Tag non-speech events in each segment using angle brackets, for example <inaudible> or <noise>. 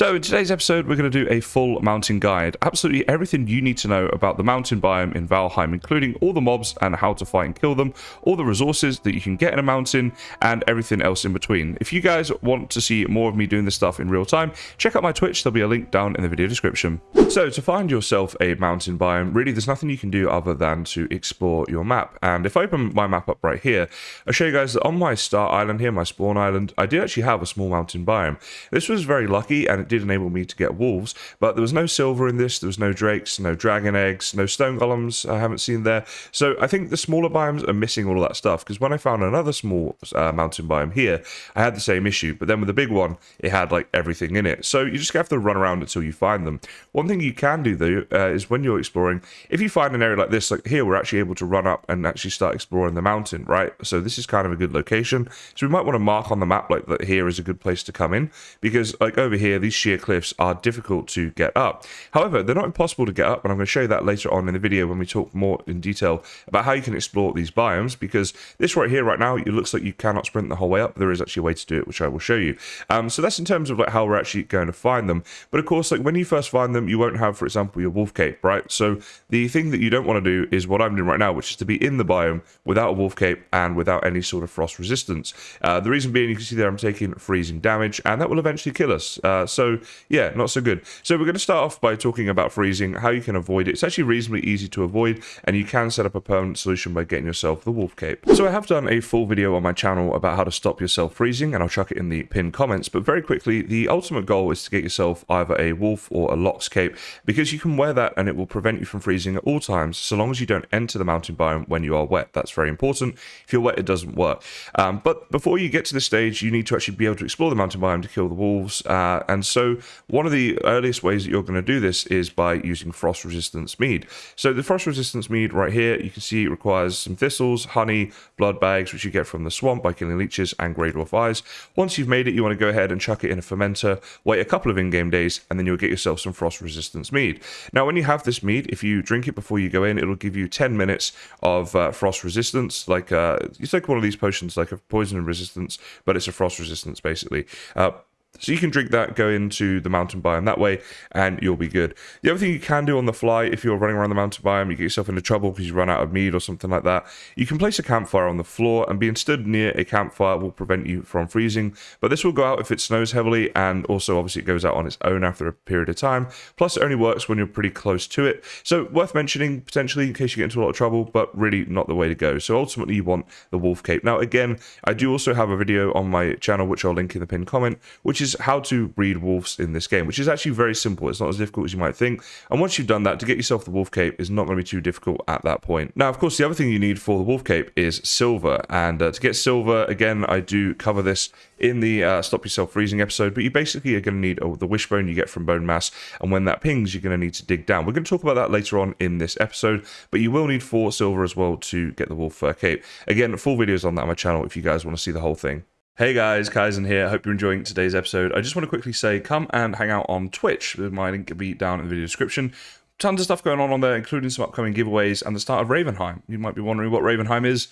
So in today's episode, we're going to do a full mountain guide. Absolutely everything you need to know about the mountain biome in Valheim, including all the mobs and how to fight and kill them, all the resources that you can get in a mountain, and everything else in between. If you guys want to see more of me doing this stuff in real time, check out my Twitch. There'll be a link down in the video description. So to find yourself a mountain biome, really there's nothing you can do other than to explore your map. And if I open my map up right here, I'll show you guys that on my start island here, my spawn island, I did actually have a small mountain biome. This was very lucky and it did enable me to get wolves, but there was no silver in this, there was no drakes, no dragon eggs, no stone golems I haven't seen there. So I think the smaller biomes are missing all of that stuff, because when I found another small uh, mountain biome here, I had the same issue, but then with the big one, it had like everything in it. So you just have to run around until you find them. One thing you can do though, uh, is when you're exploring, if you find an area like this, like here, we're actually able to run up and actually start exploring the mountain, right? So this is kind of a good location. So we might want to mark on the map like that here is a good place to come in, because like over here, these sheer cliffs are difficult to get up. However, they're not impossible to get up, and I'm going to show you that later on in the video when we talk more in detail about how you can explore these biomes, because this right here, right now, it looks like you cannot sprint the whole way up. There is actually a way to do it, which I will show you. Um, so that's in terms of like how we're actually going to find them. But of course, like when you first find them, you won't have, for example, your wolf cape, right? So the thing that you don't want to do is what I'm doing right now, which is to be in the biome without a wolf cape and without any sort of frost resistance. Uh, the reason being, you can see there I'm taking freezing damage, and that will eventually kill us. Uh, so yeah, not so good. So we're going to start off by talking about freezing, how you can avoid it. It's actually reasonably easy to avoid, and you can set up a permanent solution by getting yourself the wolf cape. So I have done a full video on my channel about how to stop yourself freezing, and I'll chuck it in the pinned comments. But very quickly, the ultimate goal is to get yourself either a wolf or a lox cape, because you can wear that and it will prevent you from freezing at all times, so long as you don't enter the mountain biome when you are wet. That's very important. If you're wet, it doesn't work. Um, but before you get to this stage, you need to actually be able to explore the mountain biome to kill the wolves. Uh, and so one of the earliest ways that you're going to do this is by using frost resistance mead. So the frost resistance mead right here, you can see it requires some thistles, honey, blood bags, which you get from the swamp by killing leeches and grey dwarf eyes. Once you've made it, you want to go ahead and chuck it in a fermenter, wait a couple of in-game days, and then you'll get yourself some frost resistance mead. Now, when you have this mead, if you drink it before you go in, it'll give you 10 minutes of uh, frost resistance, like uh, it's like one of these potions, like a poison resistance, but it's a frost resistance basically. Uh, so you can drink that, go into the mountain biome that way, and you'll be good. The other thing you can do on the fly, if you're running around the mountain biome, you get yourself into trouble because you run out of mead or something like that, you can place a campfire on the floor, and being stood near a campfire will prevent you from freezing. But this will go out if it snows heavily, and also obviously it goes out on its own after a period of time. Plus, it only works when you're pretty close to it. So worth mentioning potentially in case you get into a lot of trouble, but really not the way to go. So ultimately, you want the wolf cape. Now, again, I do also have a video on my channel, which I'll link in the pinned comment, which is how to breed wolves in this game, which is actually very simple. It's not as difficult as you might think. And once you've done that, to get yourself the wolf cape is not going to be too difficult at that point. Now, of course, the other thing you need for the wolf cape is silver. And uh, to get silver, again, I do cover this in the uh, Stop Yourself Freezing episode, but you basically are going to need oh, the wishbone you get from Bonemass. And when that pings, you're going to need to dig down. We're going to talk about that later on in this episode, but you will need four silver as well to get the wolf fur cape. Again, full videos on that on my channel if you guys want to see the whole thing. Hey guys, Kaizen here. I Hope you're enjoying today's episode. I just want to quickly say come and hang out on Twitch. My link will be down in the video description. Tons of stuff going on on there, including some upcoming giveaways and the start of Ravenheim. You might be wondering what Ravenheim is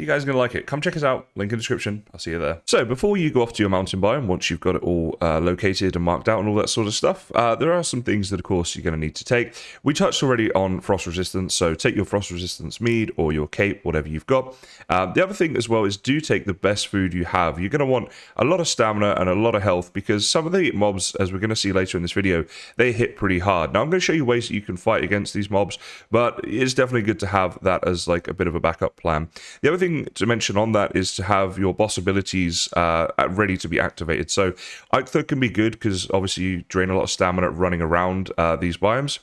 you guys are going to like it. Come check us out. Link in the description. I'll see you there. So before you go off to your mountain biome, once you've got it all uh, located and marked out and all that sort of stuff, uh, there are some things that, of course, you're going to need to take. We touched already on frost resistance, so take your frost resistance mead or your cape, whatever you've got. Uh, the other thing as well is do take the best food you have. You're going to want a lot of stamina and a lot of health because some of the mobs, as we're going to see later in this video, they hit pretty hard. Now, I'm going to show you ways that you can fight against these mobs, but it's definitely good to have that as like a bit of a backup plan. The other thing to mention on that is to have your boss abilities uh, ready to be activated. So Eikthyr can be good because obviously you drain a lot of stamina running around uh, these biomes.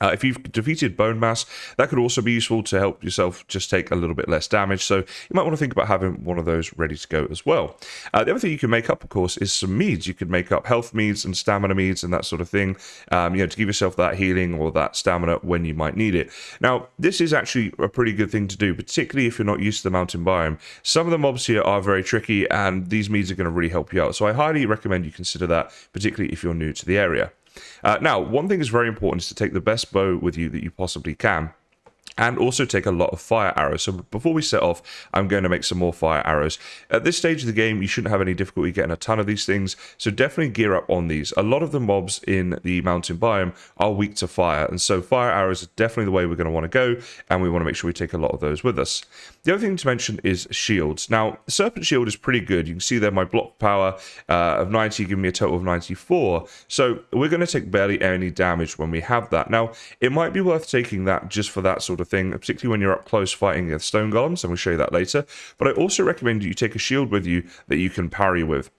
Uh, if you've defeated Bonemass, that could also be useful to help yourself just take a little bit less damage. So you might want to think about having one of those ready to go as well. Uh, the other thing you can make up, of course, is some meads. You could make up health meads and stamina meads and that sort of thing, um, you know, to give yourself that healing or that stamina when you might need it. Now, this is actually a pretty good thing to do, particularly if you're not used to the mountain biome. Some of the mobs here are very tricky, and these meads are going to really help you out. So I highly recommend you consider that, particularly if you're new to the area. Uh, now, one thing is very important is to take the best bow with you that you possibly can. And also take a lot of fire arrows. So before we set off, I'm going to make some more fire arrows. At this stage of the game, you shouldn't have any difficulty getting a ton of these things, so definitely gear up on these. A lot of the mobs in the mountain biome are weak to fire, and so fire arrows are definitely the way we're going to want to go, and we want to make sure we take a lot of those with us. The other thing to mention is shields. Now, Serpent Shield is pretty good. You can see there my block power uh, of 90 giving me a total of 94, so we're going to take barely any damage when we have that. Now, it might be worth taking that just for that sort of thing, particularly when you're up close fighting the stone golems, and we'll show you that later. But I also recommend you take a shield with you that you can parry with.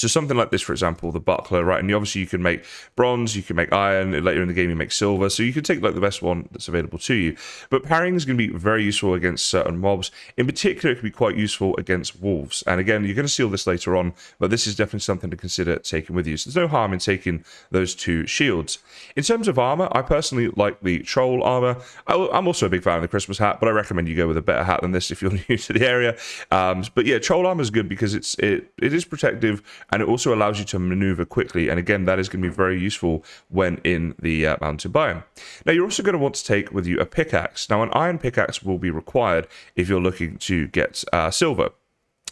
So something like this, for example, the buckler, right? And obviously you can make bronze, you can make iron, later in the game you make silver. So you can take like the best one that's available to you. But parrying is going to be very useful against certain mobs. In particular, it can be quite useful against wolves. And again, you're going to see all this later on, but this is definitely something to consider taking with you. So there's no harm in taking those two shields. In terms of armor, I personally like the troll armor. I'm also a big fan of the Christmas hat, but I recommend you go with a better hat than this if you're <laughs> new to the area. Um, but yeah, troll armor is good because it's it it is protective and it also allows you to maneuver quickly. And again, that is going to be very useful when in the uh, mountain biome. Now, you're also going to want to take with you a pickaxe. Now, an iron pickaxe will be required if you're looking to get uh, silver.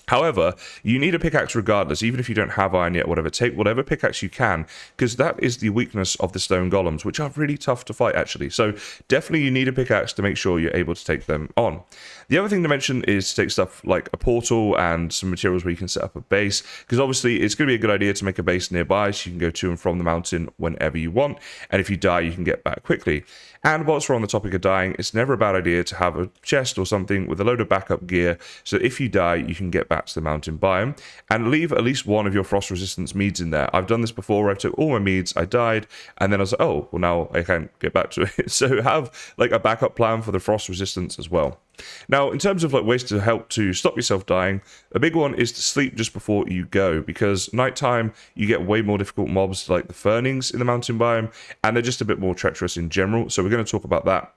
However, you need a pickaxe regardless, even if you don't have iron yet, whatever. Take whatever pickaxe you can, because that is the weakness of the stone golems, which are really tough to fight, actually. So definitely you need a pickaxe to make sure you're able to take them on. The other thing to mention is to take stuff like a portal and some materials where you can set up a base, because obviously it's going to be a good idea to make a base nearby so you can go to and from the mountain whenever you want, and if you die, you can get back quickly. And whilst we're on the topic of dying, it's never a bad idea to have a chest or something with a load of backup gear, so if you die, you can get back to the mountain biome, and leave at least one of your frost resistance meads in there. I've done this before, I took all my meads, I died, and then I was like, oh, well now I can't get back to <laughs> it. so have like a backup plan for the frost resistance as well. Now, in terms of like ways to help to stop yourself dying, a big one is to sleep just before you go because nighttime you get way more difficult mobs like the Fenrings in the mountain biome, and they're just a bit more treacherous in general. So we're going to talk about that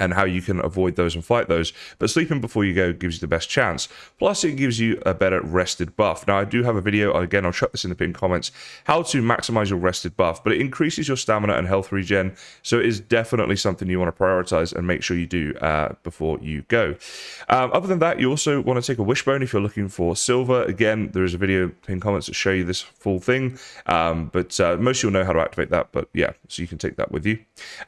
and how you can avoid those and fight those. But sleeping before you go gives you the best chance. Plus, it gives you a better rested buff. Now, I do have a video, again, I'll chuck this in the pinned comments, how to maximize your rested buff, but it increases your stamina and health regen. So it is definitely something you want to prioritize and make sure you do uh, before you go. Um, other than that, you also want to take a wishbone if you're looking for silver. Again, there is a video pinned comments that show you this full thing, um, but uh, most you'll know how to activate that, but yeah, so you can take that with you.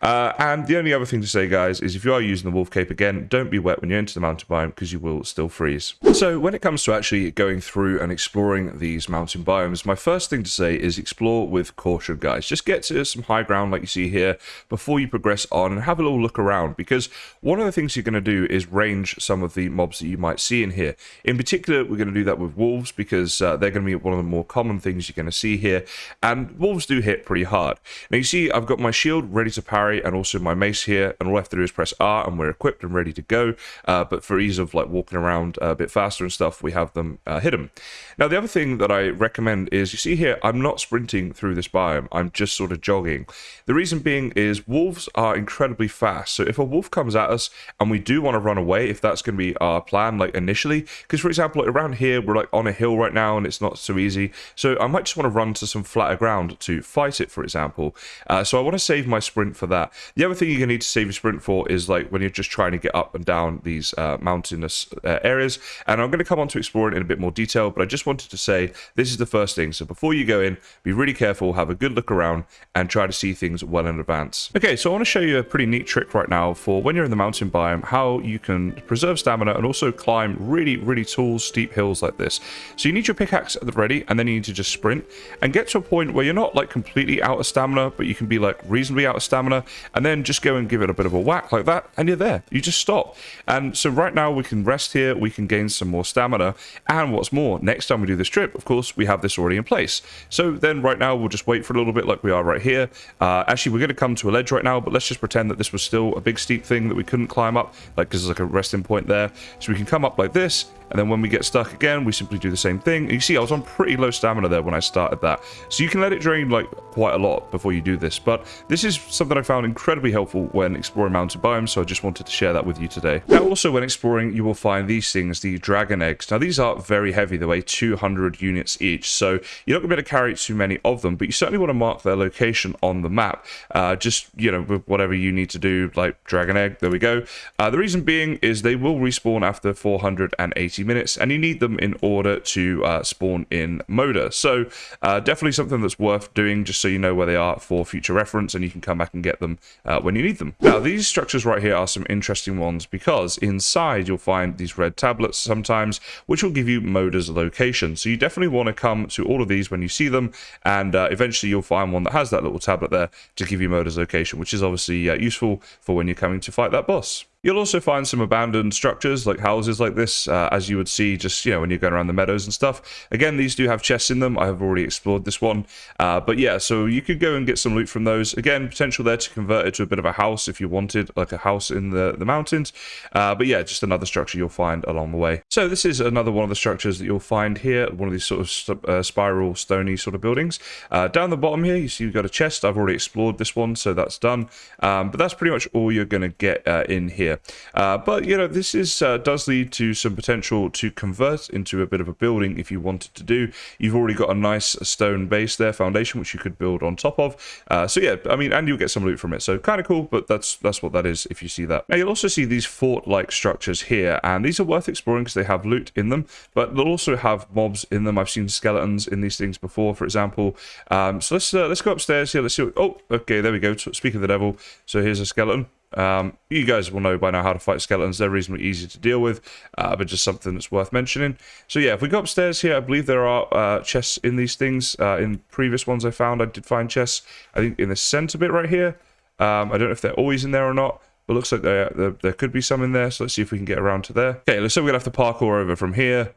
Uh, and the only other thing to say, guys, is if you are using the wolf cape again, don't be wet when you enter the mountain biome because you will still freeze. So when it comes to actually going through and exploring these mountain biomes, my first thing to say is explore with caution, guys. Just get to some high ground like you see here before you progress on and have a little look around because one of the things you're going to do is range some of the mobs that you might see in here. In particular, we're going to do that with wolves because uh, they're going to be one of the more common things you're going to see here and wolves do hit pretty hard. Now you see I've got my shield ready to parry and also my mace here and all I have to do is press R and we're equipped and ready to go. Uh, but for ease of like walking around a bit faster and stuff, we have them uh, hidden. Now, the other thing that I recommend is you see here, I'm not sprinting through this biome, I'm just sort of jogging. The reason being is wolves are incredibly fast. So if a wolf comes at us and we do want to run away, if that's going to be our plan, like initially, because for example, like around here, we're like on a hill right now and it's not so easy. So I might just want to run to some flatter ground to fight it, for example. Uh, so I want to save my sprint for that. The other thing you're going to need to save your sprint for is like when you're just trying to get up and down these uh, mountainous uh, areas. And I'm going to come on to explore it in a bit more detail, but I just wanted to say this is the first thing. So before you go in, be really careful, have a good look around, and try to see things well in advance. Okay, so I want to show you a pretty neat trick right now for when you're in the mountain biome, how you can preserve stamina and also climb really, really tall, steep hills like this. So you need your pickaxe at the ready, and then you need to just sprint and get to a point where you're not like completely out of stamina, but you can be like reasonably out of stamina, and then just go and give it a bit of a whack like that, and you're there. You just stop. And so right now we can rest here, we can gain some more stamina, and what's more, next time we do this trip, of course, we have this already in place. So then right now we'll just wait for a little bit like we are right here. Uh, actually, we're going to come to a ledge right now, but let's just pretend that this was still a big steep thing that we couldn't climb up, like because there's like a resting point there. So we can come up like this, and then when we get stuck again, we simply do the same thing. And you see, I was on pretty low stamina there when I started that. So you can let it drain like quite a lot before you do this. But this is something I found incredibly helpful when exploring mountain biomes biome, so I just wanted to share that with you today. Now, also when exploring, you will find these things, the dragon eggs. Now, these are very heavy. They weigh 200 units each, so you're not going to be able to carry too many of them, but you certainly want to mark their location on the map. Uh, just, you know, with whatever you need to do, like dragon egg, there we go. Uh, the reason being is they will respawn after 480 minutes, and you need them in order to uh, spawn in Moder. So, uh, definitely something that's worth doing, just so you know where they are for future reference, and you can come back and get them uh, when you need them. Now, these structures right here are some interesting ones because inside you'll find these red tablets sometimes, which will give you Moder's location. So you definitely want to come to all of these when you see them, and uh, eventually you'll find one that has that little tablet there to give you Moder's location, which is obviously uh, useful for when you're coming to fight that boss. You'll also find some abandoned structures, like houses like this, uh, as you would see just, you know, when you're going around the meadows and stuff. Again, these do have chests in them. I have already explored this one. Uh, but yeah, so you could go and get some loot from those. Again, potential there to convert it to a bit of a house if you wanted, like a house in the, the mountains. Uh, but yeah, just another structure you'll find along the way. So this is another one of the structures that you'll find here, one of these sort of uh, spiral, stony sort of buildings. Uh, down the bottom here, you see you've got a chest. I've already explored this one, so that's done. Um, but that's pretty much all you're going to get uh, in here. Uh, but, you know, this is uh, does lead to some potential to convert into a bit of a building if you wanted to do. You've already got a nice stone base there, foundation, which you could build on top of. Uh, so, yeah, I mean, and you'll get some loot from it. So, kind of cool, but that's that's what that is if you see that. Now, you'll also see these fort-like structures here, and these are worth exploring because they have loot in them, but they'll also have mobs in them. I've seen skeletons in these things before, for example. Um, so, let's, uh, let's go upstairs here. Let's see. What, oh, okay, there we go. Speak of the devil. So, here's a skeleton. Um, you guys will know by now how to fight skeletons. They're reasonably easy to deal with, uh, but just something that's worth mentioning. So yeah, if we go upstairs here, I believe there are uh, chests in these things. Uh, in previous ones I found, I did find chests. I think in the center bit right here. Um, I don't know if they're always in there or not. But looks like there, there, there could be some in there. So let's see if we can get around to there. Okay, let's we're going to have to parkour over from here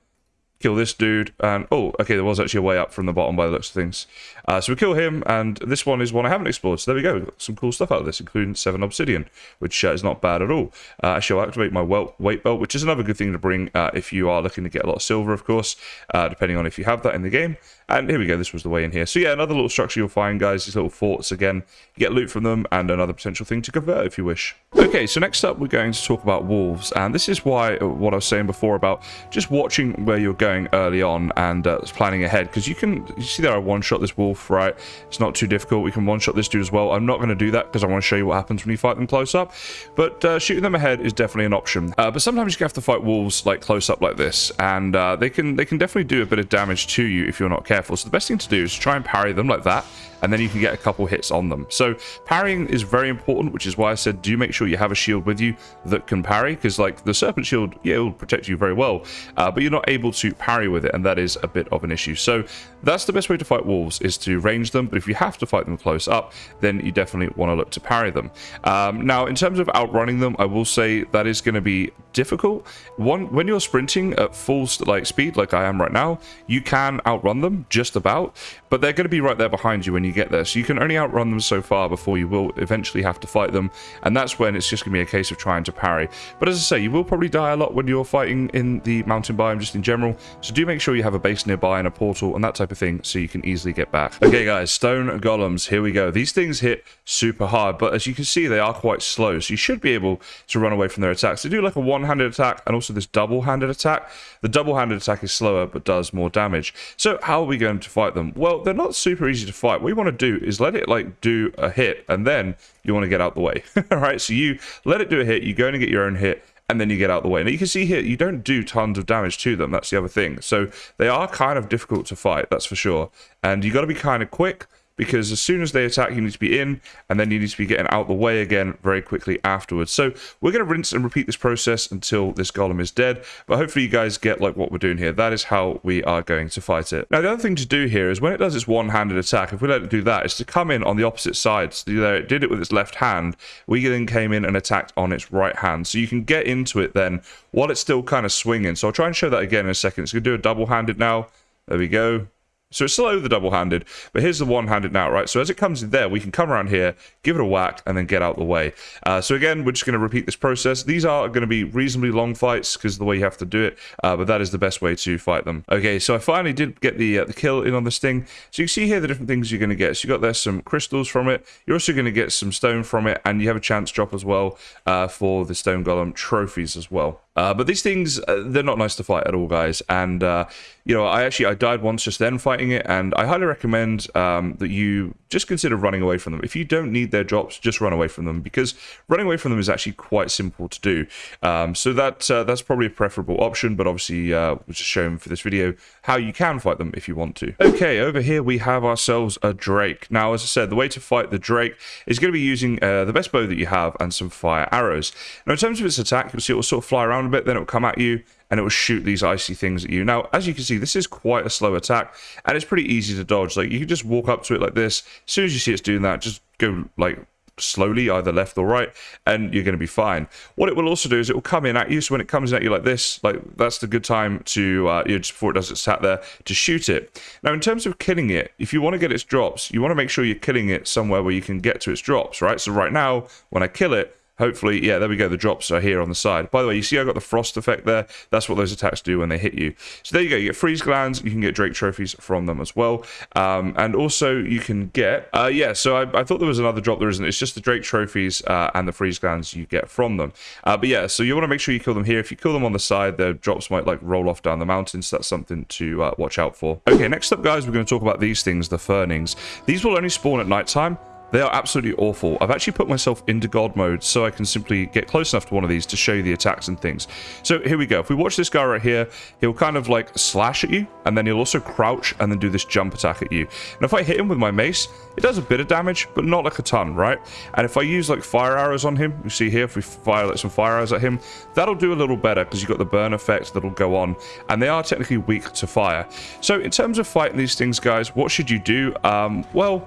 kill this dude, and oh, okay, there was actually a way up from the bottom by the looks of things. Uh, so we kill him, and this one is one I haven't explored, so there we go. Some cool stuff out of this, including 7 obsidian, which uh, is not bad at all. Uh, I shall activate my weight belt, which is another good thing to bring uh, if you are looking to get a lot of silver, of course, uh, depending on if you have that in the game. And here we go, this was the way in here. So yeah, another little structure you'll find, guys, these little forts again. You get loot from them, and another potential thing to convert if you wish. Okay, so next up we're going to talk about wolves, and this is why, uh, what I was saying before about just watching where you're going early on and uh, planning ahead, because you can, you see there I one-shot this wolf, right? It's not too difficult, we can one-shot this dude as well. I'm not going to do that because I want to show you what happens when you fight them close up, but uh, shooting them ahead is definitely an option. Uh, but sometimes you have to fight wolves like close up like this, and uh, they can they can definitely do a bit of damage to you if you're not careful careful. So the best thing to do is try and parry them like that and then you can get a couple hits on them. So parrying is very important, which is why I said do make sure you have a shield with you that can parry, because like the Serpent Shield, yeah, it will protect you very well, uh, but you're not able to parry with it, and that is a bit of an issue. So that's the best way to fight wolves, is to range them, but if you have to fight them close up, then you definitely want to look to parry them. Um, now, in terms of outrunning them, I will say that is going to be difficult. One, when you're sprinting at full like speed, like I am right now, you can outrun them just about, but they're going to be right there behind you when you get there. So you can only outrun them so far before you will eventually have to fight them. And that's when it's just going to be a case of trying to parry. But as I say, you will probably die a lot when you're fighting in the mountain biome just in general. So do make sure you have a base nearby and a portal and that type of thing so you can easily get back. Okay guys, stone golems, here we go. These things hit super hard, but as you can see, they are quite slow. So you should be able to run away from their attacks. They do like a one-handed attack and also this double-handed attack. The double-handed attack is slower but does more damage. So how are we going to fight them? Well, they're not super easy to fight. What want to do is let it like do a hit and then you want to get out the way. <laughs> All right, so you let it do a hit, you go and get your own hit, and then you get out the way. Now you can see here, you don't do tons of damage to them. That's the other thing. So they are kind of difficult to fight, that's for sure. And you got to be kind of quick because as soon as they attack, you need to be in, and then you need to be getting out the way again very quickly afterwards. So we're going to rinse and repeat this process until this golem is dead, but hopefully you guys get like what we're doing here. That is how we are going to fight it. Now, the other thing to do here is when it does its one-handed attack, if we let it do that, is to come in on the opposite side. So there, it did it with its left hand. We then came in and attacked on its right hand. So you can get into it then while it's still kind of swinging. So I'll try and show that again in a second. It's going to do a double-handed now. There we go. So it's slow the double-handed, but here's the one-handed now, right? So as it comes in there, we can come around here, give it a whack, and then get out the way. Uh, so again, we're just going to repeat this process. These are going to be reasonably long fights because the way you have to do it, uh, but that is the best way to fight them. Okay, so I finally did get the uh, the kill in on this thing. So you see here the different things you're going to get. So you got there some crystals from it. You're also going to get some stone from it, and you have a chance drop as well uh, for the stone golem trophies as well. Uh, but these things, uh, they're not nice to fight at all, guys. And, uh, you know, I actually, I died once just then fighting it. And I highly recommend um, that you just consider running away from them. If you don't need their drops, just run away from them. Because running away from them is actually quite simple to do. Um, so that uh, that's probably a preferable option. But obviously, uh, we're just showing for this video how you can fight them if you want to. Okay, over here we have ourselves a Drake. Now, as I said, the way to fight the Drake is going to be using uh, the best bow that you have and some fire arrows. Now, in terms of its attack, you'll see it will sort of fly around a bit, then it will come at you and it will shoot these icy things at you. Now, as you can see, this is quite a slow attack, and it's pretty easy to dodge. Like, you can just walk up to it like this. As soon as you see it's doing that, just go, like, slowly, either left or right, and you're going to be fine. What it will also do is it will come in at you. So when it comes in at you like this, like that's the good time to, uh, you know, just before it does its sat there, to shoot it. Now, in terms of killing it, if you want to get its drops, you want to make sure you're killing it somewhere where you can get to its drops, right? So right now, when I kill it, Hopefully, yeah, there we go. The drops are here on the side. By the way, you see I got the frost effect there. That's what those attacks do when they hit you. So there you go. You get freeze glands. You can get Drake trophies from them as well. Um, and also you can get, uh, yeah, so I, I, thought there was another drop. There isn't. It's just the Drake trophies uh, and the freeze glands you get from them. Uh, but yeah, so you want to make sure you kill them here. If you kill them on the side, the drops might like roll off down the mountains. So that's something to uh, watch out for. Okay, next up, guys, we're going to talk about these things, the Fenrings. These will only spawn at nighttime. They are absolutely awful. I've actually put myself into God mode so I can simply get close enough to one of these to show you the attacks and things. So here we go. If we watch this guy right here, he'll kind of like slash at you, and then he'll also crouch and then do this jump attack at you. And if I hit him with my mace, it does a bit of damage, but not like a ton, right? And if I use like fire arrows on him, you see here, if we fire like some fire arrows at him, that'll do a little better because you've got the burn effect that'll go on, and they are technically weak to fire. So in terms of fighting these things, guys, what should you do? Um, well,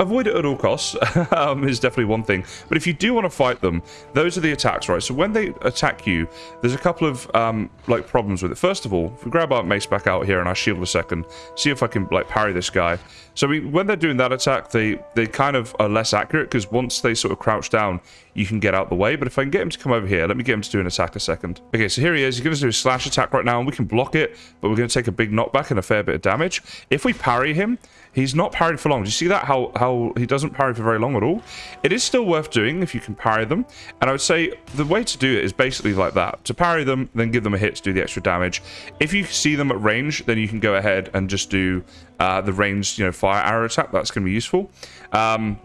avoid it at all costs <laughs> um, is definitely one thing. But if you do want to fight them, those are the attacks, right? So when they attack you, there's a couple of um, like problems with it. First of all, if we grab our mace back out here and I shield a second, see if I can like parry this guy. So we, when they're doing that attack, they they kind of are less accurate because once they sort of crouch down, you can get out the way. But if I can get him to come over here, let me get him to do an attack a second. Okay, so here he is. He's going to do a slash attack right now, and we can block it, but we're going to take a big knockback and a fair bit of damage. If we parry him, he's not parried for long. Do you see that? How, how he doesn't parry for very long at all? It is still worth doing if you can parry them. And I would say the way to do it is basically like that. To parry them, then give them a hit to do the extra damage. If you see them at range, then you can go ahead and just do uh, the ranged, you know, fire arrow attack. That's going to be useful. Um,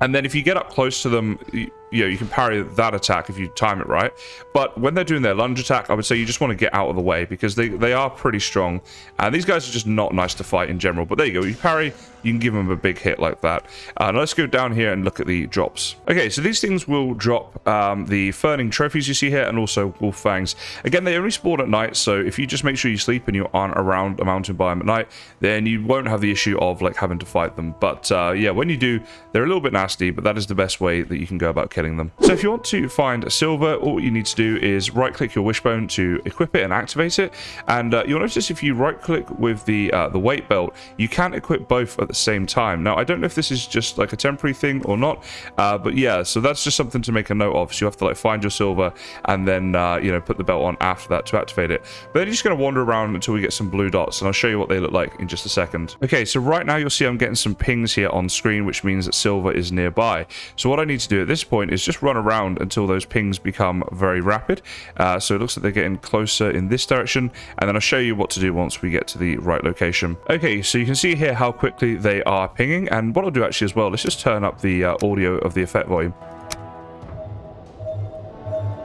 and then if you get up close to them, you, you know, you can parry that attack if you time it right. But when they're doing their lunge attack, I would say you just want to get out of the way because they, they are pretty strong. And these guys are just not nice to fight in general. But there you go. You parry, you can give them a big hit like that. Uh, now let's go down here and look at the drops. Okay, so these things will drop um, the Fenring trophies you see here and also Wolf Fangs. Again, they only spawn at night, so if you just make sure you sleep and you aren't around a mountain biome at night, then you won't have the issue of like having to fight them. But uh, yeah, when you do, they're a little bit nasty, but that is the best way that you can go about killing them. So if you want to find silver, all you need to do is right-click your wishbone to equip it and activate it. And uh, you'll notice if you right-click with the uh, the weight belt, you can equip both at the same time. Now, I don't know if this is just like a temporary thing or not, uh, but yeah, so that's just something to make a note of. So you have to like find your silver and then, uh, you know, put the belt on after that to activate it. But then you're just going to wander around until we get some blue dots, and I'll show you what they look like in just a second. Okay, so right now you'll see I'm getting some pings here on screen, which means that silver is nearby. So what I need to do at this point is just run around until those pings become very rapid. Uh, so it looks like they're getting closer in this direction, and then I'll show you what to do once we get to the right location. Okay, so you can see here how quickly they are pinging. And what I'll do actually as well, let's just turn up the uh, audio of the effect volume.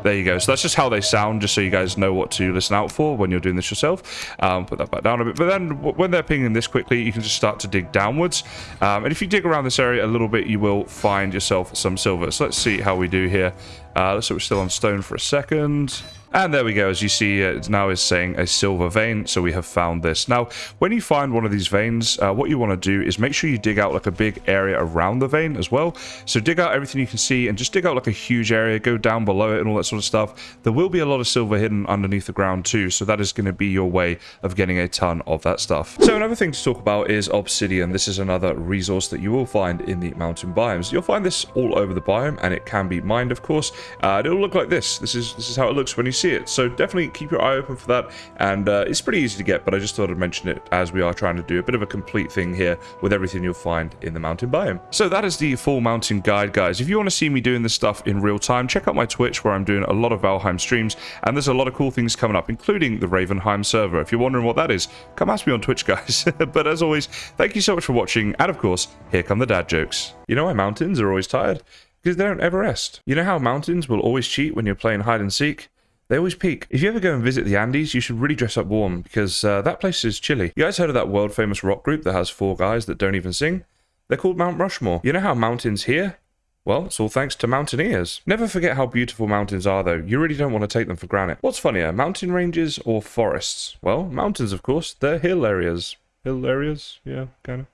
There you go. So that's just how they sound, just so you guys know what to listen out for when you're doing this yourself. Um, put that back down a bit. But then when they're pinging this quickly, you can just start to dig downwards. Um, and if you dig around this area a little bit, you will find yourself some silver. So let's see how we do here. Uh, like we're still on stone for a second. And there we go. As you see, it now is saying a silver vein. So we have found this. Now, when you find one of these veins, uh, what you want to do is make sure you dig out like a big area around the vein as well. So dig out everything you can see and just dig out like a huge area, go down below it and all that sort of stuff. There will be a lot of silver hidden underneath the ground too. So that is going to be your way of getting a ton of that stuff. So another thing to talk about is obsidian. This is another resource that you will find in the mountain biomes. You'll find this all over the biome and it can be mined, of course. Uh, it'll look like this. This is, this is how it looks when you see it. So definitely keep your eye open for that. And uh, it's pretty easy to get, but I just thought I'd mention it as we are trying to do a bit of a complete thing here with everything you'll find in the mountain biome. So that is the full mountain guide, guys. If you want to see me doing this stuff in real time, check out my Twitch where I'm doing a lot of Valheim streams. And there's a lot of cool things coming up, including the Ravenheim server. If you're wondering what that is, come ask me on Twitch, <laughs> guys. <laughs> but as always, thank you so much for watching. And of course, here come the dad jokes. You know why mountains are always tired? Because they don't ever rest. You know how mountains will always cheat when you're playing hide and seek? They always peak. If you ever go and visit the Andes, you should really dress up warm because uh, that place is chilly. You guys heard of that world famous rock group that has four guys that don't even sing? They're called Mount Rushmore. You know how mountains hear? Well, it's all thanks to mountaineers. Never forget how beautiful mountains are, though. You really don't want to take them for granted. What's funnier, mountain ranges or forests? Well, mountains, of course. They're hill areas. Hill areas? Yeah, kind of.